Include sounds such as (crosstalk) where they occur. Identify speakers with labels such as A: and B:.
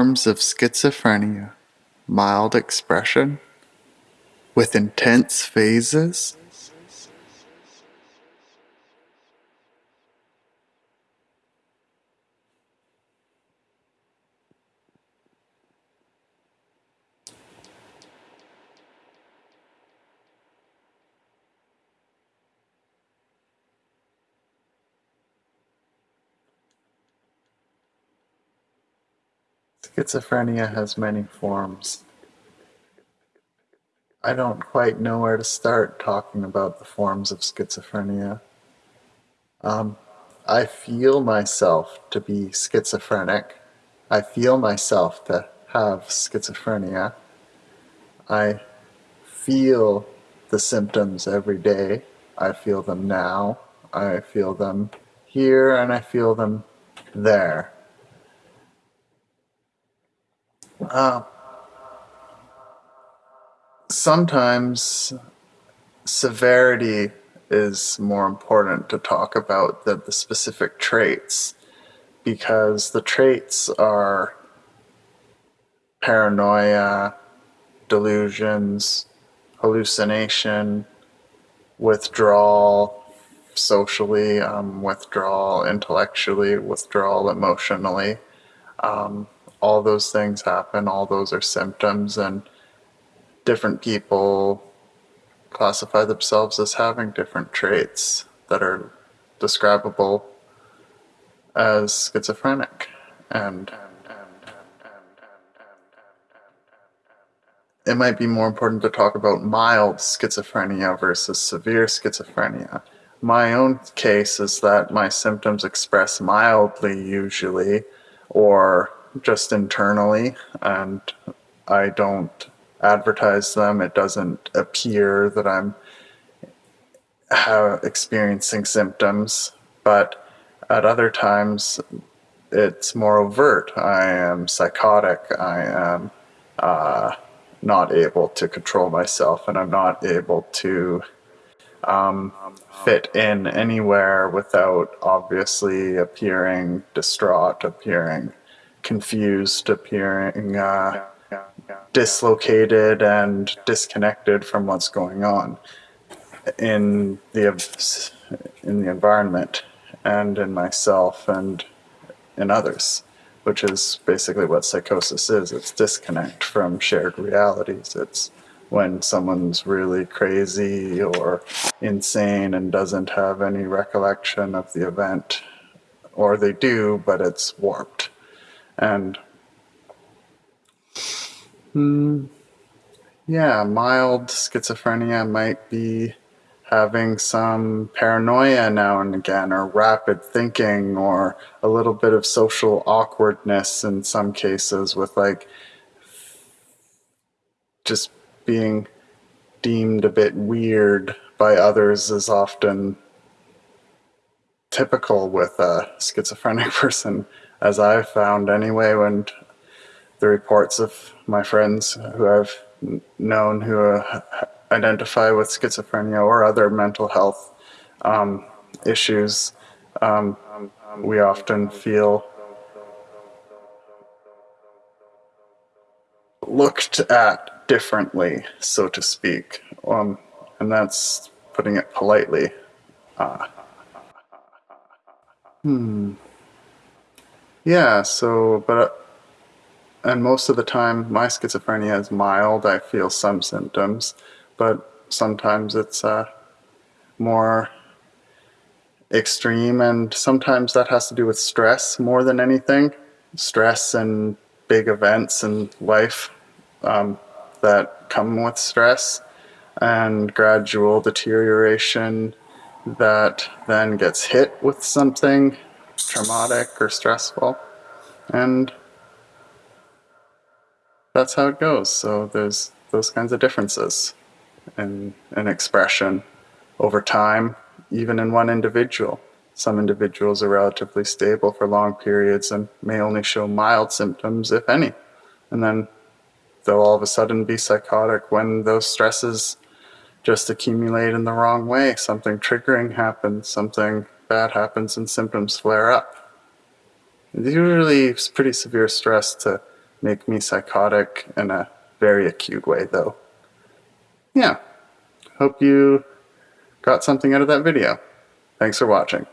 A: forms of schizophrenia mild expression with intense phases? Schizophrenia has many forms. I don't quite know where to start talking about the forms of schizophrenia. Um, I feel myself to be schizophrenic. I feel myself to have schizophrenia. I feel the symptoms every day. I feel them now. I feel them here and I feel them there. Uh, sometimes severity is more important to talk about than the specific traits because the traits are paranoia, delusions, hallucination, withdrawal socially, um, withdrawal intellectually, withdrawal emotionally. Um, all those things happen, all those are symptoms, and different people classify themselves as having different traits that are describable as schizophrenic. And it might be more important to talk about mild schizophrenia versus severe schizophrenia. My own case is that my symptoms express mildly usually, or just internally, and I don't advertise them. It doesn't appear that I'm experiencing symptoms, but at other times it's more overt. I am psychotic. I am uh, not able to control myself, and I'm not able to um, fit in anywhere without obviously appearing distraught, appearing confused, appearing uh, dislocated and disconnected from what's going on in the in the environment and in myself and in others, which is basically what psychosis is. It's disconnect from shared realities. It's when someone's really crazy or insane and doesn't have any recollection of the event, or they do, but it's warped. And hmm, yeah, mild schizophrenia might be having some paranoia now and again, or rapid thinking, or a little bit of social awkwardness in some cases, with like just being deemed a bit weird by others is often typical with a schizophrenic (laughs) person as I've found anyway, when the reports of my friends who I've known who uh, identify with schizophrenia or other mental health um, issues, um, we often feel looked at differently, so to speak. Um, and that's putting it politely. Uh, hmm. Yeah, so, but, and most of the time my schizophrenia is mild. I feel some symptoms, but sometimes it's uh, more extreme, and sometimes that has to do with stress more than anything. Stress and big events in life um, that come with stress, and gradual deterioration that then gets hit with something traumatic or stressful. And that's how it goes. So there's those kinds of differences in, in expression over time, even in one individual. Some individuals are relatively stable for long periods and may only show mild symptoms, if any. And then they'll all of a sudden be psychotic when those stresses just accumulate in the wrong way. Something triggering happens, something bad happens, and symptoms flare up. It's usually pretty severe stress to make me psychotic in a very acute way, though. Yeah, hope you got something out of that video. Thanks for watching.